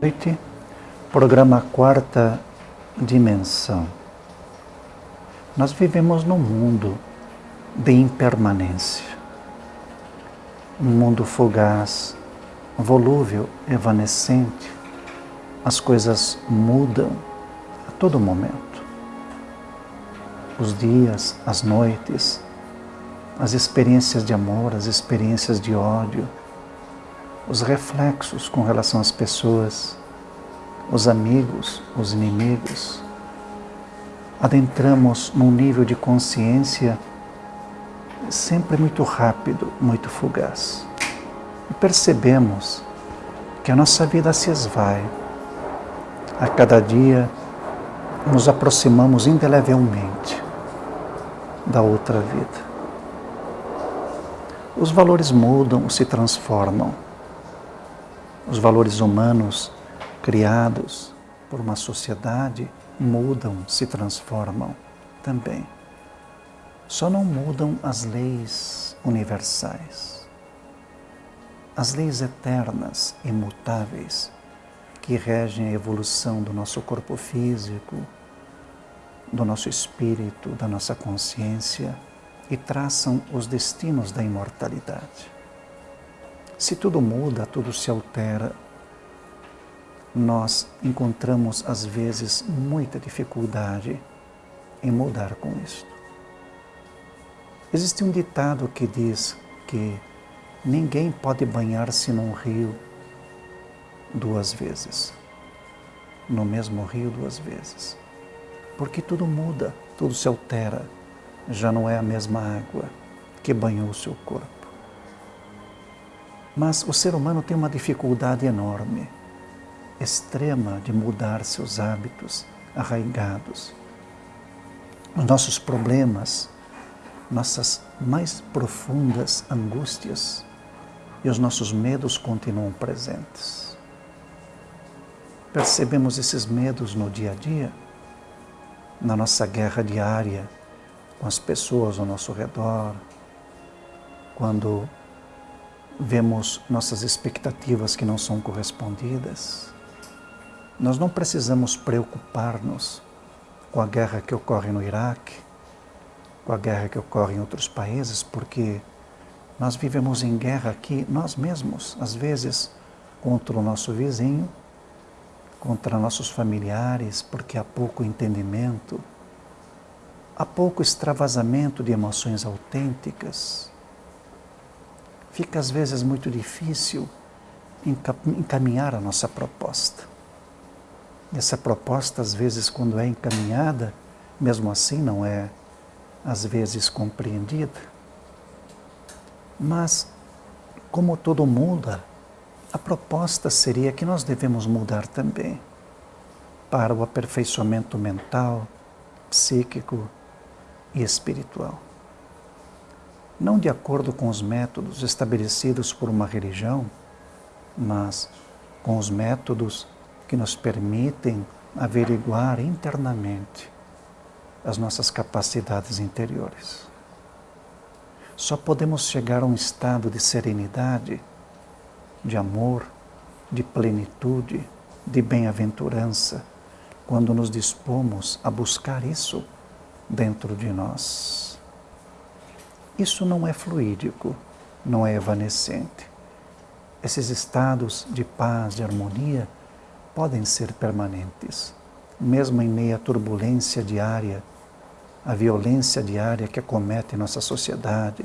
noite, programa Quarta Dimensão. Nós vivemos num mundo de impermanência, um mundo fugaz, volúvel, evanescente. As coisas mudam a todo momento. Os dias, as noites, as experiências de amor, as experiências de ódio, os reflexos com relação às pessoas, os amigos, os inimigos. Adentramos num nível de consciência sempre muito rápido, muito fugaz. E percebemos que a nossa vida se esvai. A cada dia nos aproximamos indelevelmente da outra vida. Os valores mudam, se transformam os valores humanos criados por uma sociedade mudam, se transformam também. Só não mudam as leis universais. As leis eternas, imutáveis, que regem a evolução do nosso corpo físico, do nosso espírito, da nossa consciência e traçam os destinos da imortalidade. Se tudo muda, tudo se altera, nós encontramos às vezes muita dificuldade em mudar com isto. Existe um ditado que diz que ninguém pode banhar-se num rio duas vezes, no mesmo rio duas vezes, porque tudo muda, tudo se altera, já não é a mesma água que banhou o seu corpo. Mas o ser humano tem uma dificuldade enorme, extrema, de mudar seus hábitos arraigados. Os nossos problemas, nossas mais profundas angústias e os nossos medos continuam presentes. Percebemos esses medos no dia a dia, na nossa guerra diária com as pessoas ao nosso redor, quando vemos nossas expectativas que não são correspondidas, nós não precisamos preocupar-nos com a guerra que ocorre no Iraque, com a guerra que ocorre em outros países, porque nós vivemos em guerra aqui nós mesmos, às vezes contra o nosso vizinho, contra nossos familiares, porque há pouco entendimento, há pouco extravasamento de emoções autênticas, fica às vezes muito difícil encaminhar a nossa proposta. Essa proposta, às vezes, quando é encaminhada, mesmo assim não é, às vezes, compreendida. Mas, como todo muda, a proposta seria que nós devemos mudar também para o aperfeiçoamento mental, psíquico e espiritual não de acordo com os métodos estabelecidos por uma religião, mas com os métodos que nos permitem averiguar internamente as nossas capacidades interiores. Só podemos chegar a um estado de serenidade, de amor, de plenitude, de bem-aventurança, quando nos dispomos a buscar isso dentro de nós. Isso não é fluídico, não é evanescente. Esses estados de paz, de harmonia, podem ser permanentes, mesmo em meio à turbulência diária, à violência diária que acomete nossa sociedade,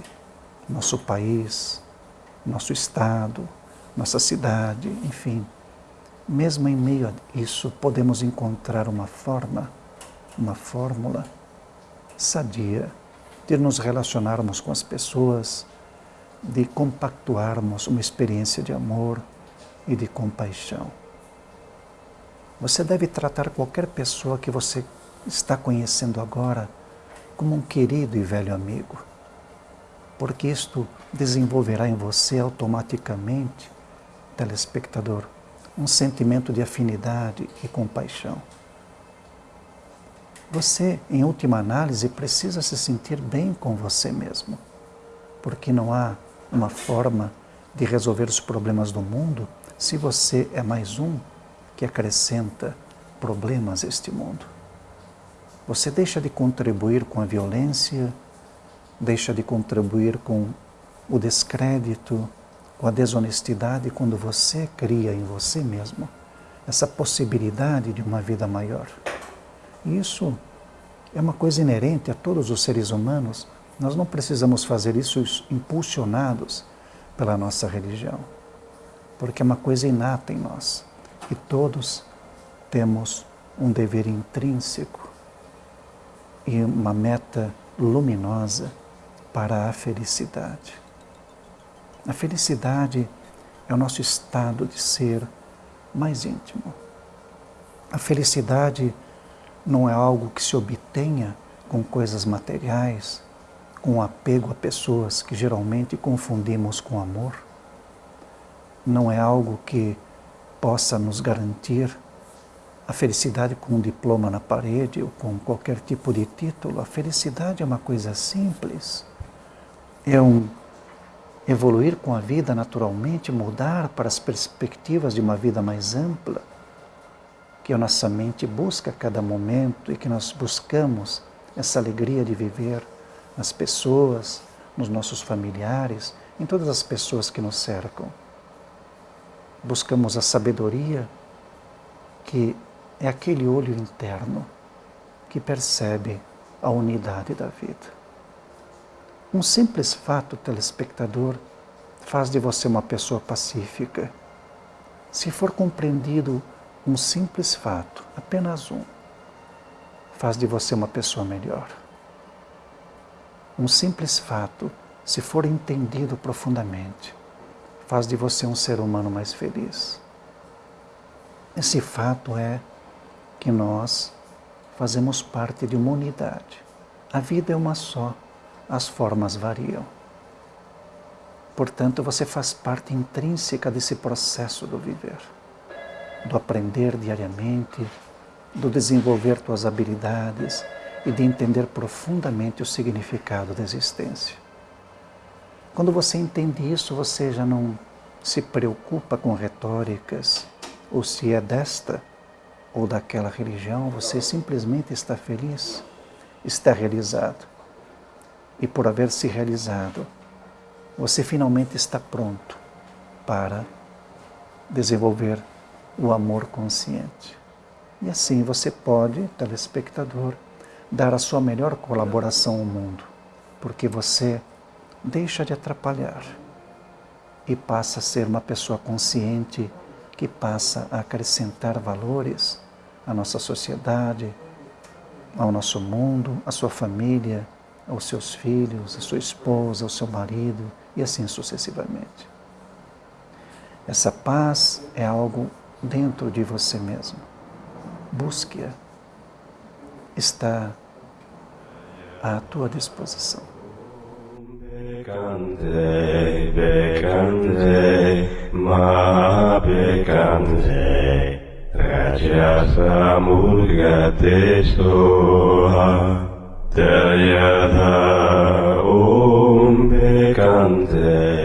nosso país, nosso estado, nossa cidade, enfim. Mesmo em meio a isso, podemos encontrar uma forma, uma fórmula sadia de nos relacionarmos com as pessoas, de compactuarmos uma experiência de amor e de compaixão. Você deve tratar qualquer pessoa que você está conhecendo agora como um querido e velho amigo, porque isto desenvolverá em você automaticamente, telespectador, um sentimento de afinidade e compaixão. Você, em última análise, precisa se sentir bem com você mesmo, porque não há uma forma de resolver os problemas do mundo se você é mais um que acrescenta problemas a este mundo. Você deixa de contribuir com a violência, deixa de contribuir com o descrédito, com a desonestidade quando você cria em você mesmo essa possibilidade de uma vida maior. Isso é uma coisa inerente a todos os seres humanos. Nós não precisamos fazer isso impulsionados pela nossa religião, porque é uma coisa inata em nós. E todos temos um dever intrínseco e uma meta luminosa para a felicidade. A felicidade é o nosso estado de ser mais íntimo. A felicidade não é algo que se obtenha com coisas materiais, com apego a pessoas que geralmente confundimos com amor. Não é algo que possa nos garantir a felicidade com um diploma na parede ou com qualquer tipo de título. A felicidade é uma coisa simples. É um evoluir com a vida naturalmente, mudar para as perspectivas de uma vida mais ampla, que a nossa mente busca a cada momento e que nós buscamos essa alegria de viver nas pessoas, nos nossos familiares, em todas as pessoas que nos cercam. Buscamos a sabedoria que é aquele olho interno que percebe a unidade da vida. Um simples fato, telespectador, faz de você uma pessoa pacífica. Se for compreendido um simples fato, apenas um, faz de você uma pessoa melhor. Um simples fato, se for entendido profundamente, faz de você um ser humano mais feliz. Esse fato é que nós fazemos parte de uma unidade. A vida é uma só, as formas variam. Portanto, você faz parte intrínseca desse processo do viver, do aprender diariamente, do desenvolver tuas habilidades e de entender profundamente o significado da existência. Quando você entende isso, você já não se preocupa com retóricas, ou se é desta ou daquela religião, você simplesmente está feliz, está realizado. E por haver se realizado, você finalmente está pronto para desenvolver o amor consciente. E assim você pode, telespectador, dar a sua melhor colaboração ao mundo, porque você deixa de atrapalhar e passa a ser uma pessoa consciente que passa a acrescentar valores à nossa sociedade, ao nosso mundo, à sua família, aos seus filhos, à sua esposa, ao seu marido e assim sucessivamente. Essa paz é algo dentro de você mesmo. Busque-a. Está à tua disposição. Bekande, bekande, ma Om Bekante